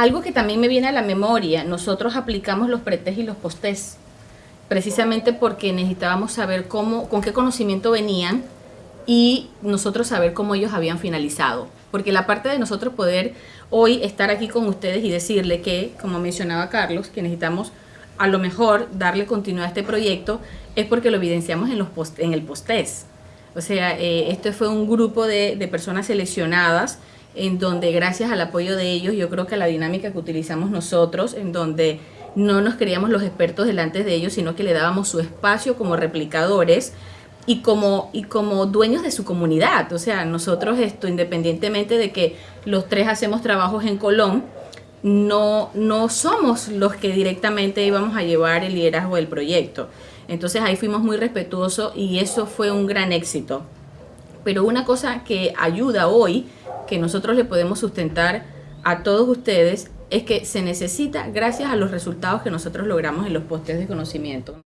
Algo que también me viene a la memoria, nosotros aplicamos los pretest y los postes precisamente porque necesitábamos saber cómo, con qué conocimiento venían y nosotros saber cómo ellos habían finalizado. Porque la parte de nosotros poder hoy estar aquí con ustedes y decirle que, como mencionaba Carlos, que necesitamos a lo mejor darle continuidad a este proyecto es porque lo evidenciamos en, los post, en el postés. O sea, eh, este fue un grupo de personas seleccionadas en donde gracias al apoyo de ellos, yo creo que la dinámica que utilizamos nosotros, en donde no nos creíamos los expertos delante de ellos, sino que le dábamos su espacio como replicadores y como, y como dueños de su comunidad. O sea, nosotros esto, independientemente de que los tres hacemos trabajos en Colón, no, no somos los que directamente íbamos a llevar el liderazgo del proyecto. Entonces ahí fuimos muy respetuosos y eso fue un gran éxito. Pero una cosa que ayuda hoy, que nosotros le podemos sustentar a todos ustedes, es que se necesita gracias a los resultados que nosotros logramos en los postes de conocimiento.